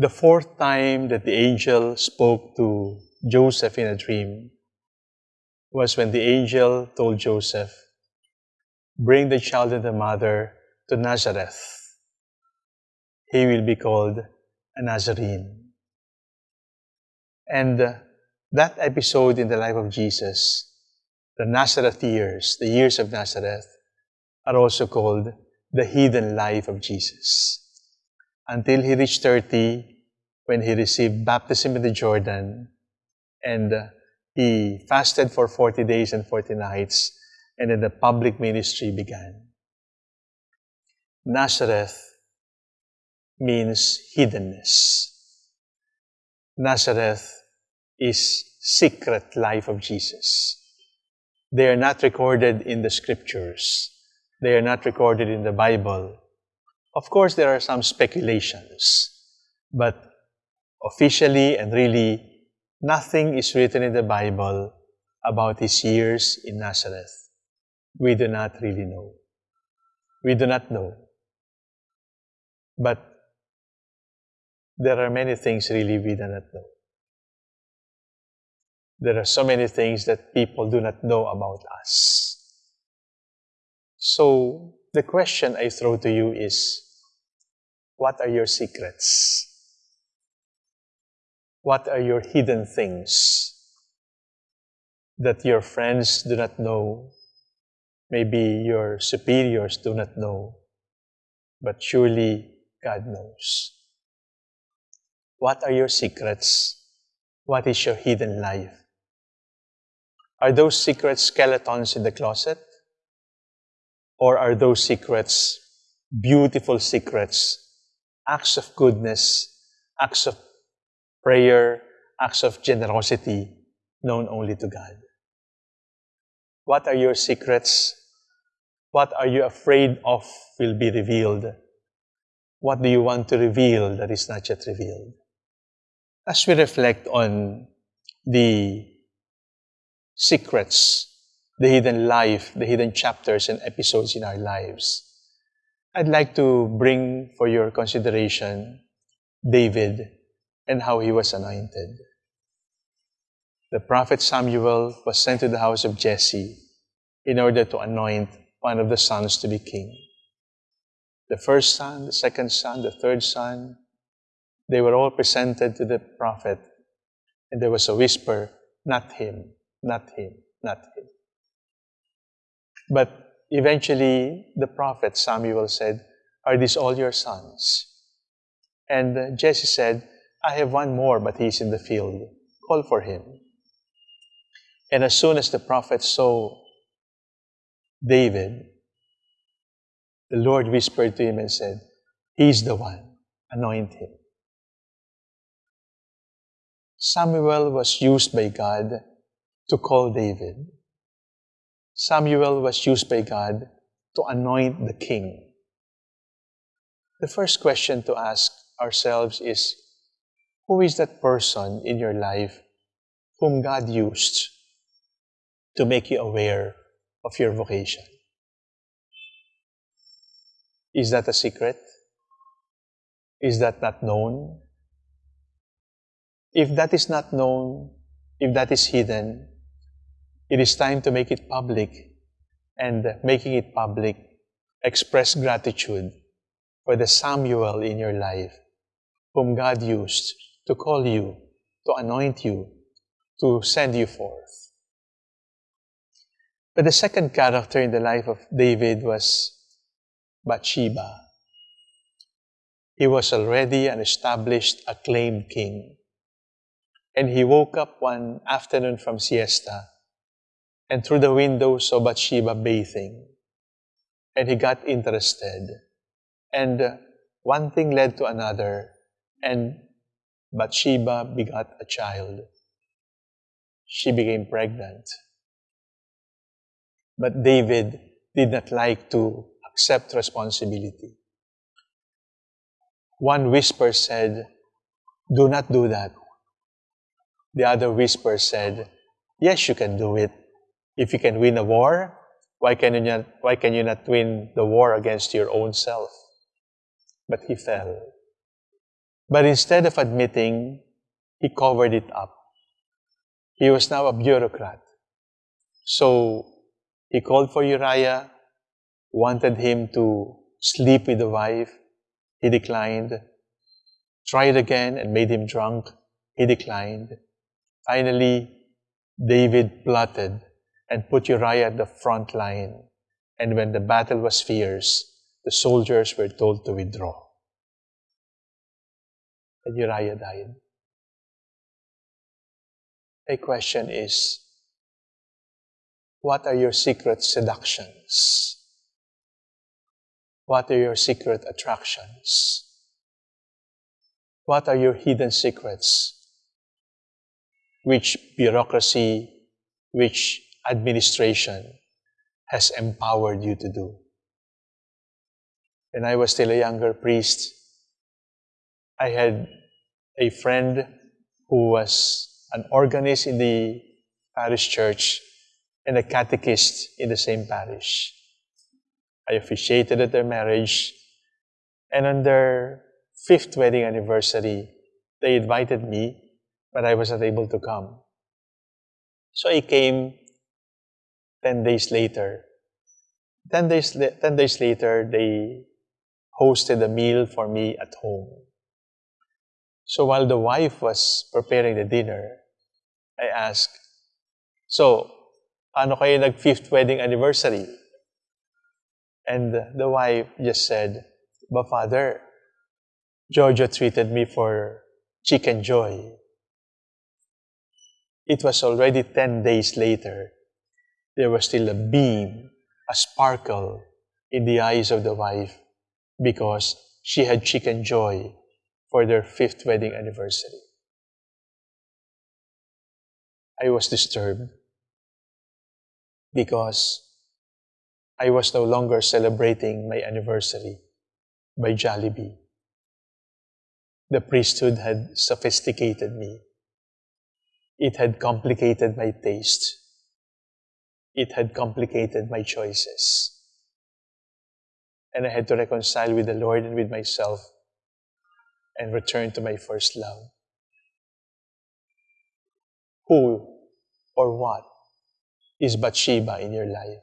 The fourth time that the angel spoke to Joseph in a dream was when the angel told Joseph, Bring the child and the mother to Nazareth. He will be called a Nazarene. And that episode in the life of Jesus, the Nazareth years, the years of Nazareth, are also called the hidden life of Jesus. Until he reached 30, when he received baptism in the Jordan, and uh, he fasted for 40 days and 40 nights, and then the public ministry began. Nazareth means hiddenness. Nazareth is secret life of Jesus. They are not recorded in the scriptures. They are not recorded in the Bible. Of course, there are some speculations, but officially and really, nothing is written in the Bible about his years in Nazareth. We do not really know. We do not know. But there are many things really we do not know. There are so many things that people do not know about us. So, the question I throw to you is, what are your secrets? What are your hidden things that your friends do not know? Maybe your superiors do not know, but surely God knows. What are your secrets? What is your hidden life? Are those secret skeletons in the closet? Or are those secrets beautiful secrets, acts of goodness, acts of prayer, acts of generosity known only to God? What are your secrets? What are you afraid of will be revealed? What do you want to reveal that is not yet revealed? As we reflect on the secrets the hidden life, the hidden chapters and episodes in our lives. I'd like to bring for your consideration David and how he was anointed. The prophet Samuel was sent to the house of Jesse in order to anoint one of the sons to be king. The first son, the second son, the third son, they were all presented to the prophet, and there was a whisper, not him, not him, not him. But eventually, the prophet Samuel said, Are these all your sons? And Jesse said, I have one more, but he's in the field. Call for him. And as soon as the prophet saw David, the Lord whispered to him and said, He's the one. Anoint him. Samuel was used by God to call David. Samuel was used by God to anoint the king. The first question to ask ourselves is, who is that person in your life whom God used to make you aware of your vocation? Is that a secret? Is that not known? If that is not known, if that is hidden, it is time to make it public and making it public, express gratitude for the Samuel in your life whom God used to call you, to anoint you, to send you forth. But the second character in the life of David was Bathsheba. He was already an established, acclaimed king. And he woke up one afternoon from siesta and through the window saw Bathsheba bathing. And he got interested. And one thing led to another, and Bathsheba begot a child. She became pregnant. But David did not like to accept responsibility. One whisper said, Do not do that. The other whisper said, Yes, you can do it. If you can win a war, why can you not, why can you not win the war against your own self? But he fell. But instead of admitting, he covered it up. He was now a bureaucrat. So he called for Uriah, wanted him to sleep with the wife. He declined. Tried again and made him drunk. He declined. Finally, David plotted and put Uriah at the front line. And when the battle was fierce, the soldiers were told to withdraw. And Uriah died. A question is, what are your secret seductions? What are your secret attractions? What are your hidden secrets? Which bureaucracy, which administration has empowered you to do? When I was still a younger priest, I had a friend who was an organist in the parish church and a catechist in the same parish. I officiated at their marriage, and on their fifth wedding anniversary, they invited me, but I was not able to come. So I came 10 days later. 10 days, 10 days later, they hosted a meal for me at home. So while the wife was preparing the dinner, I asked, So, paano kayo nag-fifth wedding anniversary? And the wife just said, But father, Jojo treated me for Chickenjoy. It was already 10 days later. There was still a beam, a sparkle in the eyes of the wife because she had Chickenjoy for their fifth wedding anniversary. I was disturbed because I was no longer celebrating my anniversary by Jollibee. The priesthood had sophisticated me. It had complicated my taste. It had complicated my choices. And I had to reconcile with the Lord and with myself and return to my first love. Who or what is Bathsheba in your life?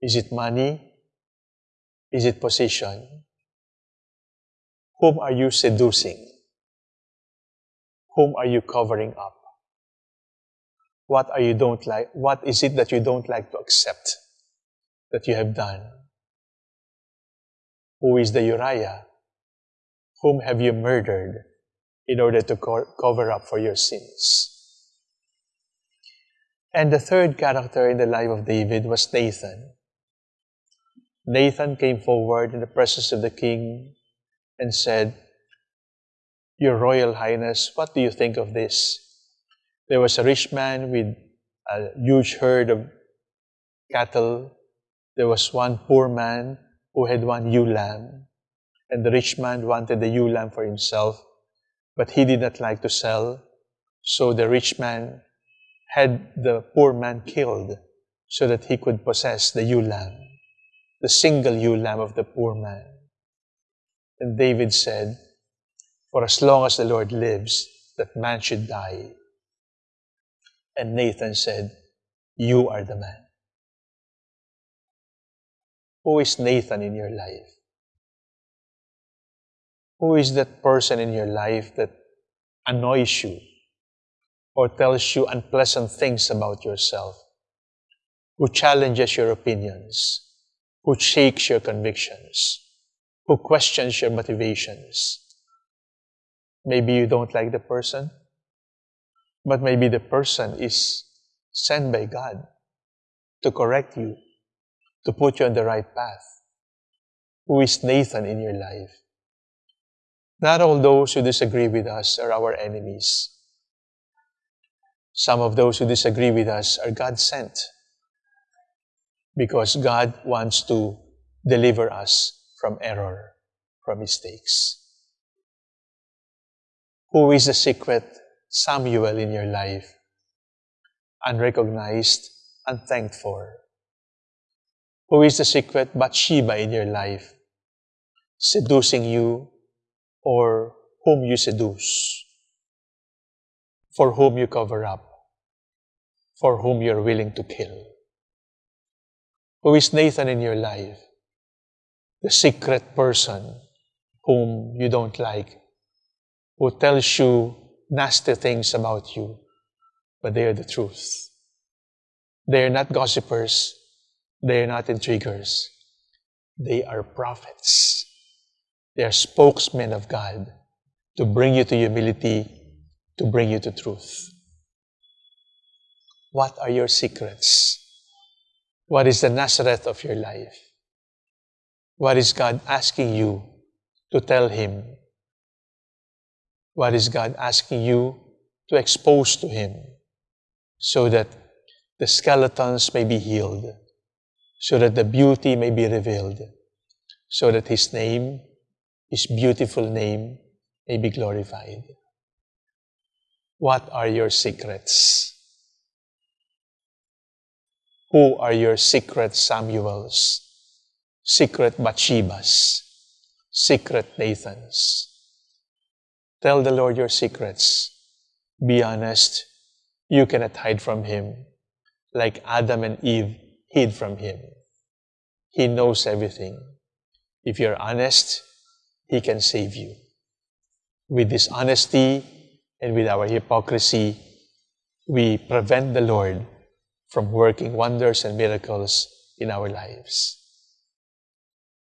Is it money? Is it position? Whom are you seducing? Whom are you covering up? What are you don't like? What is it that you don't like to accept that you have done? Who is the Uriah whom have you murdered in order to co cover up for your sins? And the third character in the life of David was Nathan. Nathan came forward in the presence of the king and said, Your Royal Highness, what do you think of this? There was a rich man with a huge herd of cattle. There was one poor man who had one ewe lamb. And the rich man wanted the ewe lamb for himself, but he did not like to sell. So the rich man had the poor man killed so that he could possess the ewe lamb, the single ewe lamb of the poor man. And David said, For as long as the Lord lives, that man should die. And Nathan said, You are the man. Who is Nathan in your life? Who is that person in your life that annoys you or tells you unpleasant things about yourself? Who challenges your opinions? Who shakes your convictions? Who questions your motivations? Maybe you don't like the person, but maybe the person is sent by God to correct you, to put you on the right path. Who is Nathan in your life? Not all those who disagree with us are our enemies. Some of those who disagree with us are God sent because God wants to deliver us from error, from mistakes. Who is the secret Samuel in your life? Unrecognized, unthanked for. Who is the secret Bathsheba in your life? Seducing you, or whom you seduce, for whom you cover up, for whom you're willing to kill. Who is Nathan in your life? The secret person whom you don't like, who tells you nasty things about you, but they are the truth. They are not gossipers. They are not intriguers. They are prophets. They are spokesmen of God to bring you to humility, to bring you to truth. What are your secrets? What is the Nazareth of your life? What is God asking you to tell Him? What is God asking you to expose to Him so that the skeletons may be healed, so that the beauty may be revealed, so that His name, His beautiful name, may be glorified. What are your secrets? Who are your secret Samuels, secret Bathshebas, secret Nathans? Tell the Lord your secrets. Be honest. You cannot hide from Him like Adam and Eve hid from Him. He knows everything. If you're honest, He can save you. With dishonesty and with our hypocrisy, we prevent the Lord from working wonders and miracles in our lives.